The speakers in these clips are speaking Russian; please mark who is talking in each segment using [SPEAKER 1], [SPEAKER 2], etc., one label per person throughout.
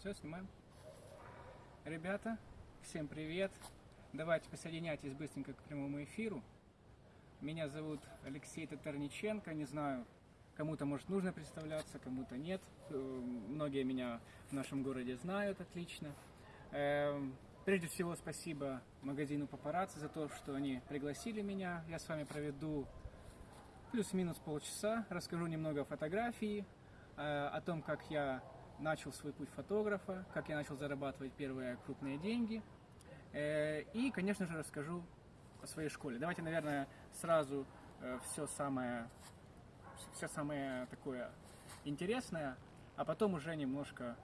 [SPEAKER 1] Все, снимаем. Ребята, всем привет. Давайте присоединяйтесь быстренько к прямому эфиру. Меня зовут Алексей Татарниченко. Не знаю, кому-то, может, нужно представляться, кому-то нет. Э, Многие меня в нашем городе знают отлично. Эм, Прежде всего, спасибо магазину Папарацци за то, что они пригласили меня. Я с вами проведу плюс-минус полчаса, расскажу немного о фотографии, э, о том, как я начал свой путь фотографа, как я начал зарабатывать первые крупные деньги. Э, И, конечно же, расскажу о своей школе. Давайте, наверное, сразу все самое, все самое такое интересное, а потом уже немножко,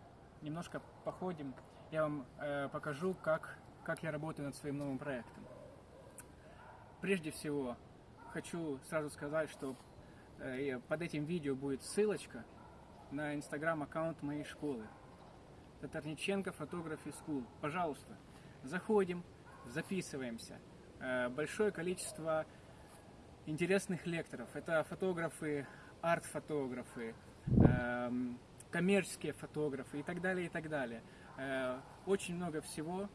[SPEAKER 1] немножко походим. Я вам э, покажу, как, как я работаю над своим новым проектом. Прежде всего, хочу сразу сказать, что э, под этим видео будет ссылочка на инстаграм-аккаунт моей школы. Татарниченко Photography School. Пожалуйста, заходим, записываемся. Э, большое количество интересных лекторов. Это фотографы, арт-фотографы, эм, коммерческие фотографы и так далее, и так далее. Э, очень много всего.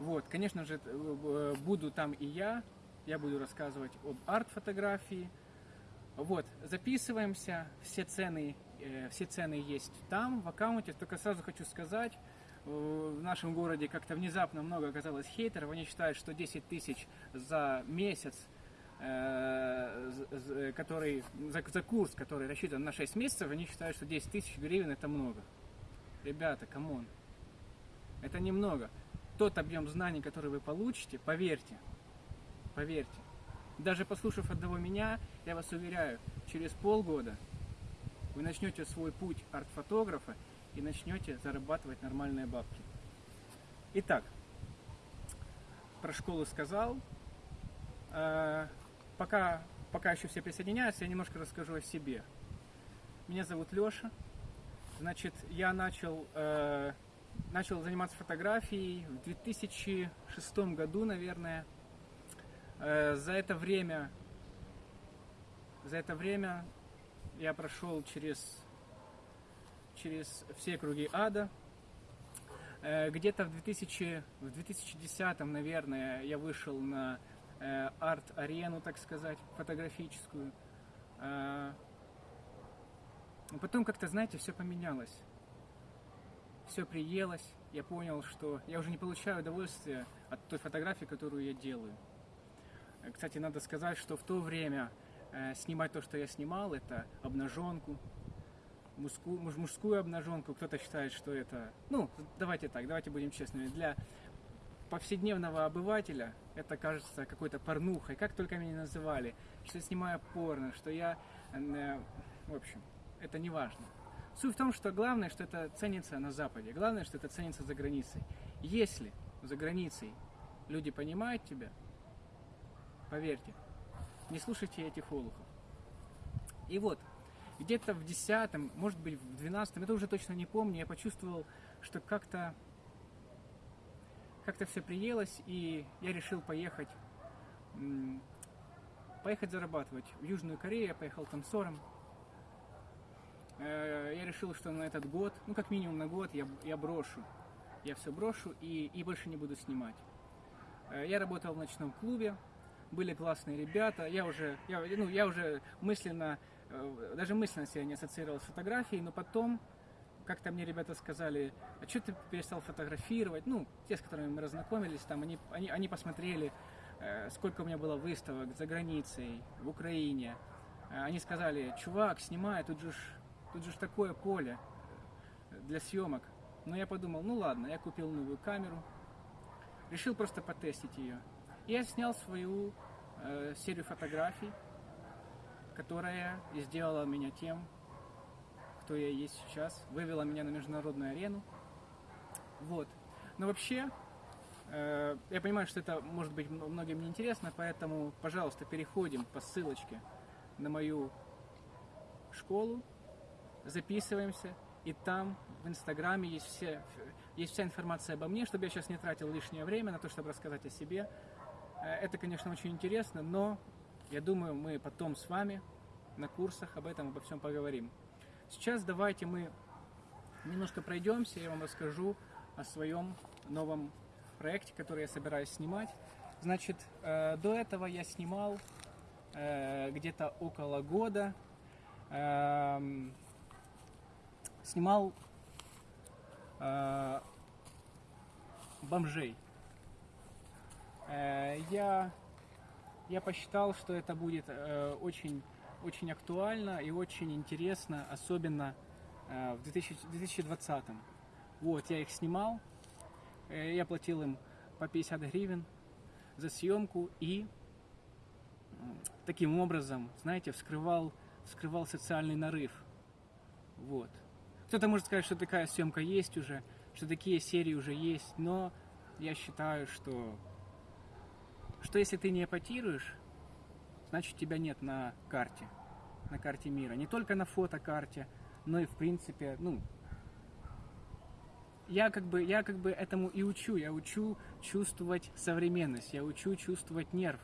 [SPEAKER 1] Вот, конечно же, э, буду там и я. Я буду рассказывать об арт-фотографии. Вот, записываемся. Все цены, все цены есть там, в аккаунте. Только сразу хочу сказать, э, в нашем городе как-то внезапно много оказалось хейтеров. Они считают, что 10 тысяч за месяц э, который, за, за курс, который рассчитан на 6 месяцев, они считают, что 10 тысяч гривен это много. Ребята, come on. Это немного. Тот объем знаний, который вы получите, поверьте, поверьте, даже послушав одного меня, я вас уверяю, через полгода вы начнете свой путь арт-фотографа и начнете зарабатывать нормальные бабки. Итак, про школу сказал. Э, Пока, пока еще все присоединяются, я немножко расскажу о себе. Меня зовут Леша. Значит, я начал, э, начал заниматься фотографией в 2006 году, наверное. Э, за это время, за это время я прошел через, через все круги ада. Э, Где-то в, 2000, в 2010, наверное, я вышел на э, арт-арену, так сказать, фотографическую. Э, Потом как-то, знаете, все поменялось. Все приелось. Я понял, что я уже не получаю удовольствия от той фотографии, которую я делаю. Кстати, надо сказать, что в то время снимать то, что я снимал, это обнаженку, мужскую, муж- мужскую обнаженку. Кто-то считает, что это... Ну, давайте так, давайте будем честными. Для повседневного обывателя это кажется какой-то порнухой. Как только меня называли, что я снимаю порно, что я... э, В общем, это не важно. Суть в том, что главное, что это ценится на Западе. Главное, что это ценится за границей. Если за границей люди понимают тебя, поверьте, не слушайте этих олухов. И вот, где-то в десятом, может быть в двенадцатом, это уже точно не помню, я почувствовал, что как-то как-то все приелось, и я решил поехать поехать зарабатывать. В Южную Корею я поехал танцором. Э, Я решил, что на этот год, ну как минимум на год, я, я брошу. Я все брошу и, и больше не буду снимать. Э, Я работал в ночном клубе, были классные ребята. Я уже, я, ну, я уже мысленно, э, даже мысленно себя не ассоциировал с фотографией, но потом как-то мне ребята сказали, а что ты перестал фотографировать? Ну, те, с которыми мы разнакомились, там, они, они, они посмотрели, э, сколько у меня было выставок за границей, в Украине. Э, Они сказали, чувак, снимай, тут же, тут же такое поле для съемок. Но я подумал, ну ладно, я купил новую камеру, решил просто потестить ее. И я снял свою э, серию фотографий, которая и сделала меня тем, кто я есть сейчас, вывела меня на международную арену. Вот. Но вообще, э, я понимаю, что это может быть многим не интересно, поэтому, пожалуйста, переходим по ссылочке на мою школу, записываемся, и там в Инстаграме есть, все, есть вся информация обо мне, чтобы я сейчас не тратил лишнее время на то, чтобы рассказать о себе. Э, Это, конечно, очень интересно, но я думаю, мы потом с вами на курсах об этом, обо всем поговорим. Сейчас давайте мы немножко пройдемся, я вам расскажу о своем новом проекте, который я собираюсь снимать. Значит, э, до этого я снимал э, где-то около года, э, снимал бомжей. Э, я, я посчитал, что это будет э, очень, очень актуально и очень интересно, особенно э, в 2000, 2020. Вот, я их снимал, я платил им по 50 гривен за съемку и таким образом, знаете, вскрывал, вскрывал социальный нарыв. Вот. Кто-то может сказать, что такая съемка есть уже, что такие серии уже есть, но я считаю, что, что если ты не эпатируешь, значит тебя нет на карте, на карте мира. Не только на фотокарте, но и в принципе, ну, я как бы, я как бы этому и учу. Я учу чувствовать современность, я учу чувствовать нерв.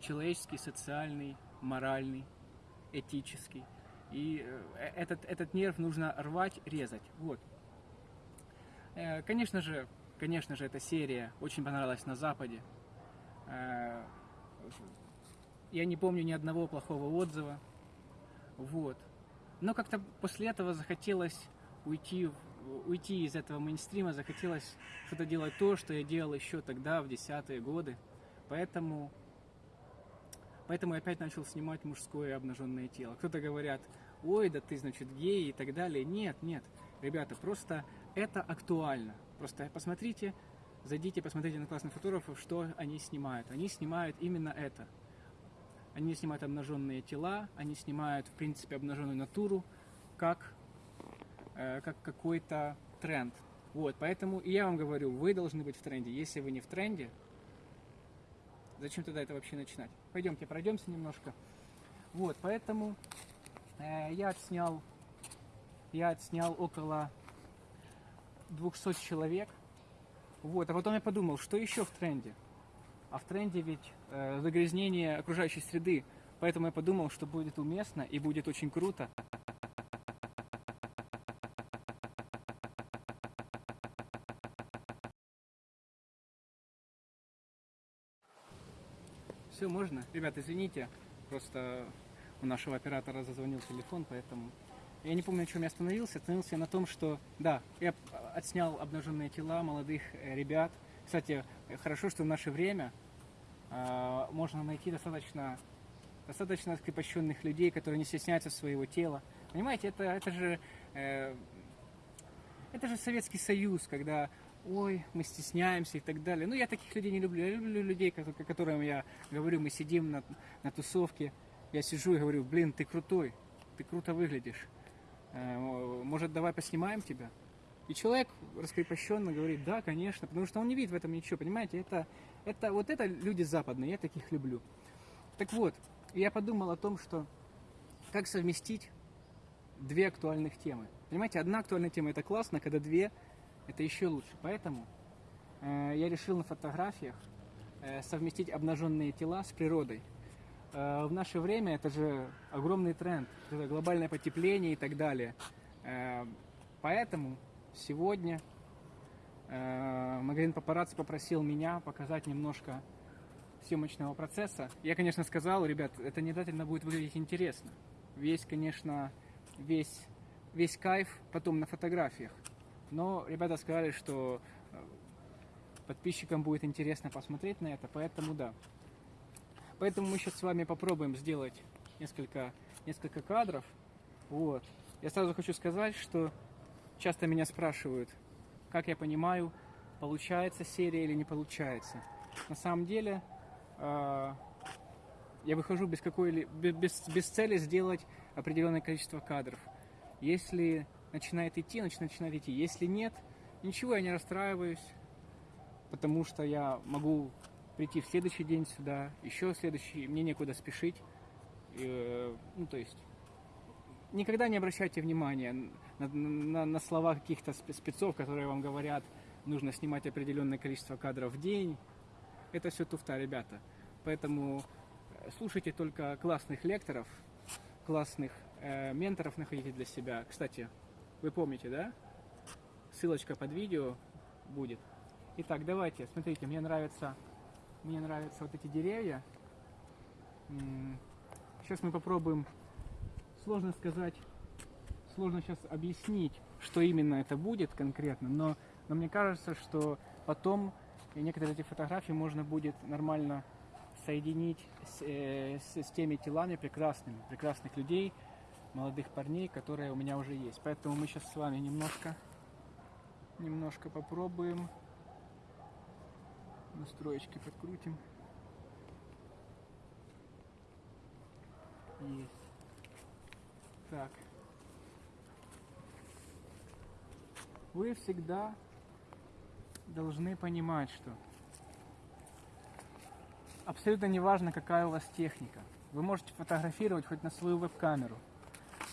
[SPEAKER 1] Человеческий, социальный, моральный, этический. И э, этот, этот нерв нужно рвать, резать. Вот. Э, Конечно же, конечно же, эта серия очень понравилась на Западе. Э, Я не помню ни одного плохого отзыва. Вот. Но как-то после этого захотелось уйти, уйти из этого мейнстрима, захотелось что-то делать то, что я делал еще тогда, в десятые годы. Поэтому, поэтому я опять начал снимать мужское обнаженное тело. Кто-то говорят, ой, да ты, значит, гей и так далее. Нет, нет, ребята, просто это актуально. Просто посмотрите, зайдите, посмотрите на классных фотографов, что они снимают. Они снимают именно это. Они снимают обнаженные тела, они снимают, в принципе, обнаженную натуру, как, э, как какой-то тренд. Вот, поэтому и я вам говорю, вы должны быть в тренде. Если вы не в тренде, зачем тогда это вообще начинать? Пойдемте, пройдемся немножко. Вот, поэтому э, я отснял, я отснял около 200 человек. Вот, а потом я подумал, что еще в тренде? А в тренде ведь э, загрязнение окружающей среды. Поэтому я подумал, что будет уместно и будет очень круто. Все, можно? Ребят, извините, просто у нашего оператора зазвонил телефон, поэтому... Я не помню, на чем я остановился. Остановился я на том, что, да, я отснял обнаженные тела молодых э, ребят. Кстати, э, хорошо, что в наше время а, можно найти достаточно, достаточно скрепощенных людей, которые не стесняются своего тела. Понимаете, это, это же э, это же Советский Союз, когда ой, мы стесняемся и так далее. Ну, я таких людей не люблю. Я люблю людей, ко- ко- которым я говорю, мы сидим на, на тусовке, я сижу и говорю, блин, ты крутой, ты круто выглядишь. Э, Может, давай поснимаем тебя? И человек раскрепощенно говорит, да, конечно, потому что он не видит в этом ничего, понимаете, это, это вот это люди западные, я таких люблю. Так вот, я подумал о том, что как совместить две актуальных темы. Понимаете, одна актуальная тема это классно, когда две это еще лучше. Поэтому э, я решил на фотографиях э, совместить обнаженные тела с природой. Э, в наше время это же огромный тренд, это глобальное потепление и так далее. Э, поэтому сегодня э, магазин Папарацци попросил меня показать немножко съемочного процесса. Я, конечно, сказал, ребят, это не обязательно будет выглядеть интересно. Весь, конечно, весь, весь кайф потом на фотографиях. Но ребята сказали, что подписчикам будет интересно посмотреть на это, поэтому да. Поэтому мы сейчас с вами попробуем сделать несколько, несколько кадров. Вот. Я сразу хочу сказать, что часто меня спрашивают, как я понимаю, получается серия или не получается. На самом деле, э, я выхожу без какой без, без цели сделать определенное количество кадров. Если начинает идти, значит начинает идти. Если нет, ничего, я не расстраиваюсь, потому что я могу прийти в следующий день сюда, еще следующий, мне некуда спешить. И, э, ну, то есть, никогда не обращайте внимания на, на- на слова каких-то спе- спецов, которые вам говорят, нужно снимать определенное количество кадров в день. Это все туфта, ребята. Поэтому э, слушайте только классных лекторов, классных э, менторов находите для себя. Кстати, Вы помните, да? Ссылочка под видео будет. Итак, давайте, смотрите, мне нравятся, мне нравятся вот эти деревья. Сейчас мы попробуем, сложно сказать, сложно сейчас объяснить, что именно это будет конкретно, но, но мне кажется, что потом некоторые эти фотографии можно будет нормально соединить с, э, с, с теми телами прекрасными, прекрасных людей, молодых парней, которые у меня уже есть. Поэтому мы сейчас с вами немножко, немножко попробуем. Настроечки подкрутим. Есть. Так. Вы всегда должны понимать, что абсолютно не важно, какая у вас техника. Вы можете фотографировать хоть на свою веб-камеру.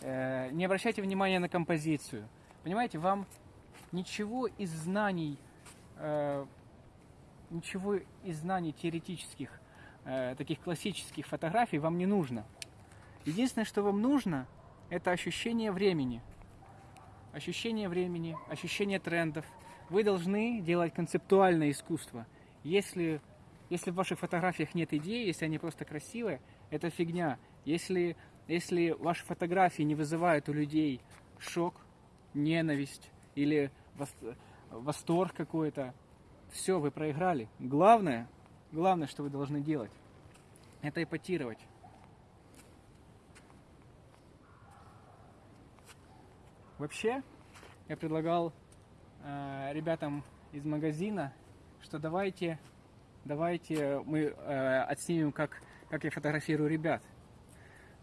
[SPEAKER 1] Э, не обращайте внимания на композицию. Понимаете, вам ничего из знаний, э, ничего из знаний теоретических, э, таких классических фотографий вам не нужно. Единственное, что вам нужно, это ощущение времени. Ощущение времени, ощущение трендов. Вы должны делать концептуальное искусство. Если если в ваших фотографиях нет идеи, если они просто красивые, это фигня. Если, если ваши фотографии не вызывают у людей шок, ненависть или восторг какой-то, все, вы проиграли. Главное, главное, что вы должны делать, это эпатировать. Вообще, я предлагал э, ребятам из магазина, что давайте давайте мы э, отснимем, как, как я фотографирую ребят.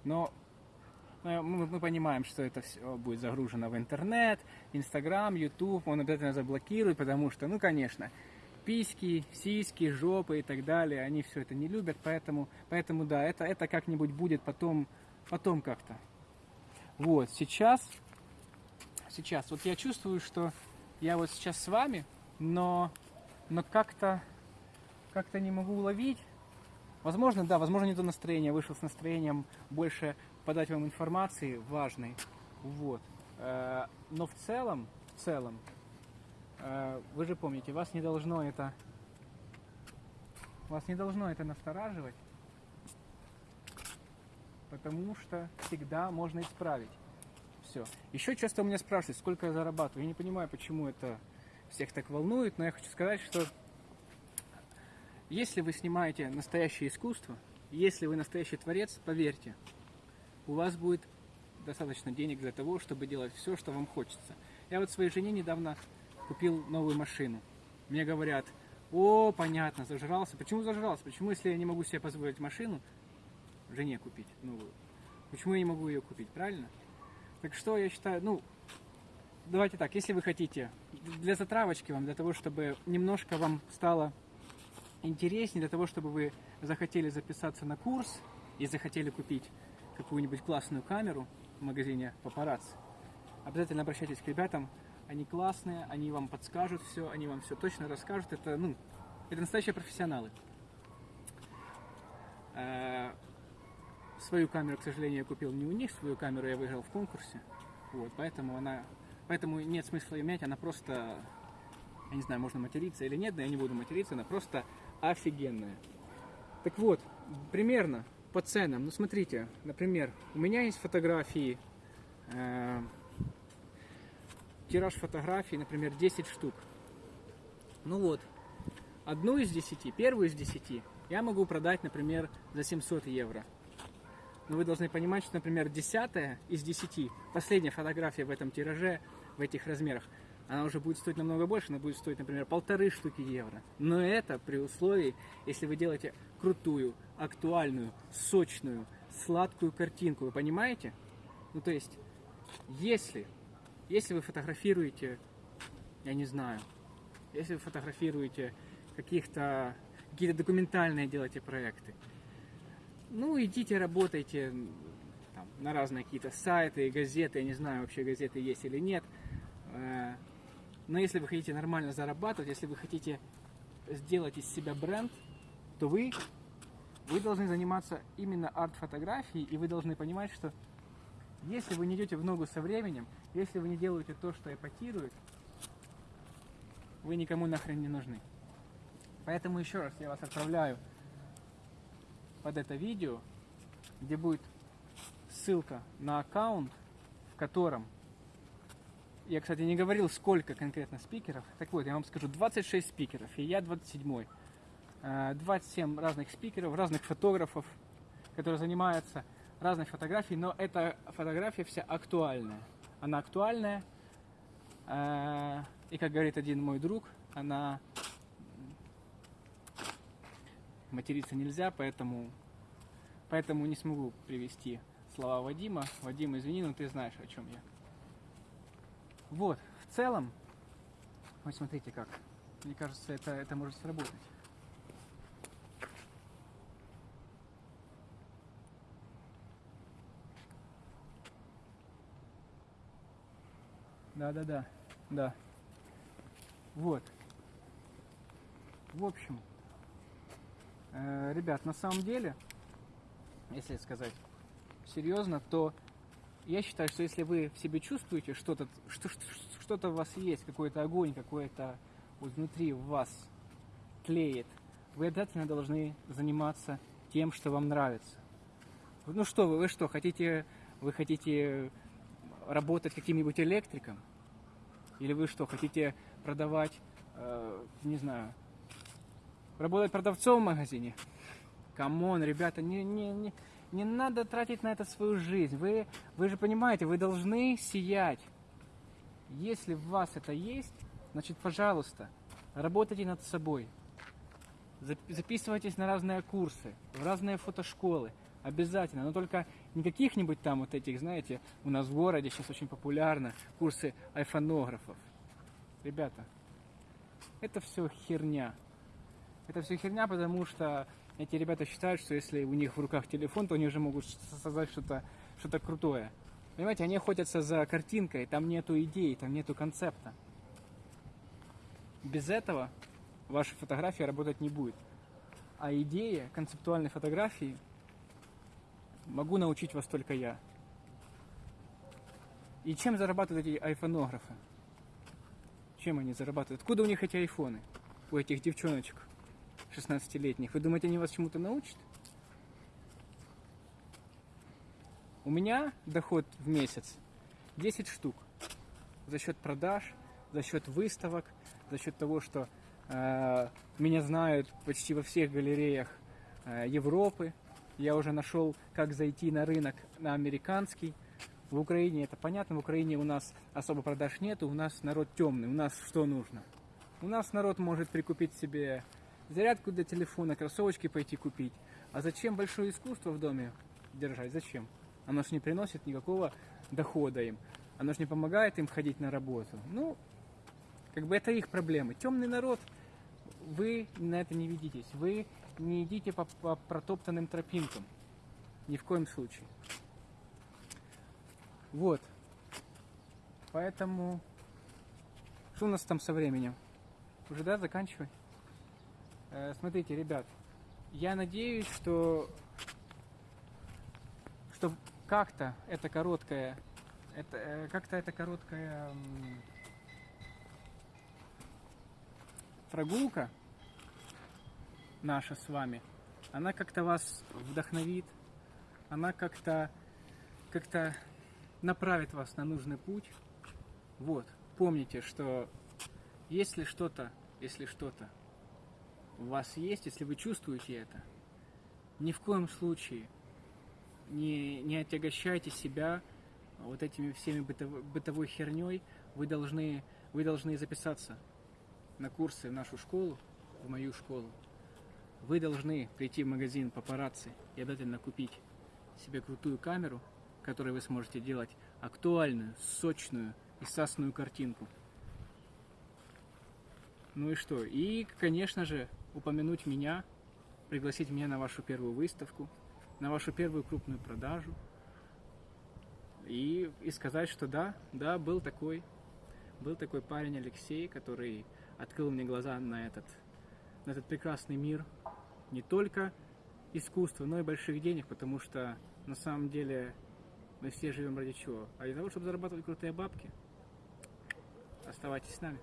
[SPEAKER 1] Но э, мы, мы понимаем, что это все будет загружено в интернет, Инстаграм, Ютуб, он обязательно заблокирует, потому что, ну, конечно, письки, сиськи, жопы и так далее, они все это не любят, поэтому, поэтому да, это, это как-нибудь будет потом, потом как-то. Вот, сейчас, сейчас, вот я чувствую, что я вот сейчас с вами, но, но как-то как-то не могу уловить. Возможно, да, возможно, не то настроение. Вышел с настроением больше подать вам информации важной. Вот. Э, но в целом, в целом, вы же помните, вас не должно это, вас не должно это настораживать, потому что всегда можно исправить. Все. Еще часто у меня спрашивают, сколько я зарабатываю. Я не понимаю, почему это всех так волнует, но я хочу сказать, что если вы снимаете настоящее искусство, если вы настоящий творец, поверьте, у вас будет достаточно денег для того, чтобы делать все, что вам хочется. Я вот своей жене недавно купил новую машину. Мне говорят, о, понятно, зажрался. Почему зажрался? Почему, если я не могу себе позволить машину, жене купить новую? Почему я не могу ее купить, правильно? Так что я считаю, ну, давайте так, если вы хотите, для затравочки вам, для того, чтобы немножко вам стало интереснее для того, чтобы вы захотели записаться на курс и захотели купить какую-нибудь классную камеру в магазине Paparazzi, обязательно обращайтесь к ребятам. Они классные, они вам подскажут все, они вам все точно расскажут. Это, ну, это настоящие профессионалы. Э, свою камеру, к сожалению, я купил не у них, свою камеру я выиграл в конкурсе. Вот, поэтому она, поэтому нет смысла ее менять, она просто, я не знаю, можно материться или нет, но я не буду материться, она просто офигенная. Так вот, примерно по ценам. Ну, смотрите, например, у меня есть фотографии, э, тираж фотографий, например, 10 штук. Ну вот, одну из 10, первую из 10 я могу продать, например, за 700 евро. Но вы должны понимать, что, например, десятая из 10, последняя фотография в этом тираже, в этих размерах, она уже будет стоить намного больше, она будет стоить, например, полторы штуки евро. Но это при условии, если вы делаете крутую, актуальную, сочную, сладкую картинку, вы понимаете? Ну, то есть, если, если вы фотографируете, я не знаю, если вы фотографируете каких-то, какие-то документальные делаете проекты, ну, идите, работайте там, на разные какие-то сайты, газеты, я не знаю, вообще газеты есть или нет, э, но если вы хотите нормально зарабатывать, если вы хотите сделать из себя бренд, то вы, вы должны заниматься именно арт-фотографией, и вы должны понимать, что Если вы не идете в ногу со временем, если вы не делаете то, что эпатирует, вы никому нахрен не нужны. Поэтому еще раз я вас отправляю под это видео, где будет ссылка на аккаунт, в котором я, кстати, не говорил, сколько конкретно спикеров. Так вот, я вам скажу, 26 спикеров, и я 27-й. 27 разных спикеров, разных фотографов, которые занимаются разной фотографией, но эта фотография вся актуальная. Она актуальная, э, и, как говорит один мой друг, она материться нельзя, поэтому, поэтому не смогу привести слова Вадима. Вадим, извини, но ты знаешь, о чем я. Вот, в целом, вот смотрите как. Мне кажется, это, это может сработать. Да, да. Вот. В общем, э, ребят, на самом деле, если сказать серьезно, то я считаю, что если вы в себе чувствуете что-то, что, что-то у вас есть, какой-то огонь, какой-то вот внутри вас тлеет, вы обязательно должны заниматься тем, что вам нравится. Ну что вы, вы что, хотите, вы хотите работать каким-нибудь электриком? Или вы что, хотите продавать, э, не знаю, работать продавцом в магазине? Come on, ребята, не, не, не, не надо тратить на это свою жизнь. Вы, вы же понимаете, вы должны сиять. Если в вас это есть, значит, пожалуйста, работайте над собой. Записывайтесь на разные курсы, в разные фотошколы. Обязательно. Но только не каких-нибудь там вот этих, знаете, у нас в городе сейчас очень популярно курсы айфонографов. Ребята, это все херня. Это все херня, потому что эти ребята считают, что если у них в руках телефон, то они уже могут создать что-то что крутое. Понимаете, они охотятся за картинкой, там нету идей, там нету концепта. Без этого ваша фотография работать не будет. А идея концептуальной фотографии могу научить вас только я. И чем зарабатывают эти айфонографы? Чем они зарабатывают? Откуда у них эти айфоны? У этих девчоночек? 16-летних. Вы думаете, они вас чему-то научат? У меня доход в месяц 10 штук. За счет продаж, за счет выставок, за счет того, что э, меня знают почти во всех галереях э, Европы. Я уже нашел, как зайти на рынок на американский. В Украине это понятно, в Украине у нас особо продаж нету, у нас народ темный, у нас что нужно? У нас народ может прикупить себе зарядку для телефона, кроссовочки пойти купить. А зачем большое искусство в доме держать? Зачем? Оно же не приносит никакого дохода им. Оно же не помогает им ходить на работу. Ну, как бы это их проблемы. Темный народ, вы на это не ведитесь. Вы не идите по, по протоптанным тропинкам. Ни в коем случае. Вот. Поэтому... Что у нас там со временем? Уже, да, заканчивай? Э, смотрите, ребят, я надеюсь, что, что как-то это короткая, это, э, как-то это короткая прогулка наша с вами, она как-то вас вдохновит, она как-то как-то направит вас на нужный путь. Вот, помните, что если что-то, если что-то у вас есть, если вы чувствуете это, ни в коем случае не, не отягощайте себя вот этими всеми бытовой, бытовой херней. Вы должны, вы должны записаться на курсы в нашу школу, в мою школу. Вы должны прийти в магазин папарацци и обязательно купить себе крутую камеру, которой вы сможете делать актуальную, сочную и сасную картинку. Ну и что? И, конечно же, упомянуть меня, пригласить меня на вашу первую выставку, на вашу первую крупную продажу и, и сказать, что да, да, был такой, был такой парень Алексей, который открыл мне глаза на этот, на этот прекрасный мир не только искусства, но и больших денег, потому что на самом деле Мы все живем ради чего? А для того, чтобы зарабатывать крутые бабки. Оставайтесь с нами.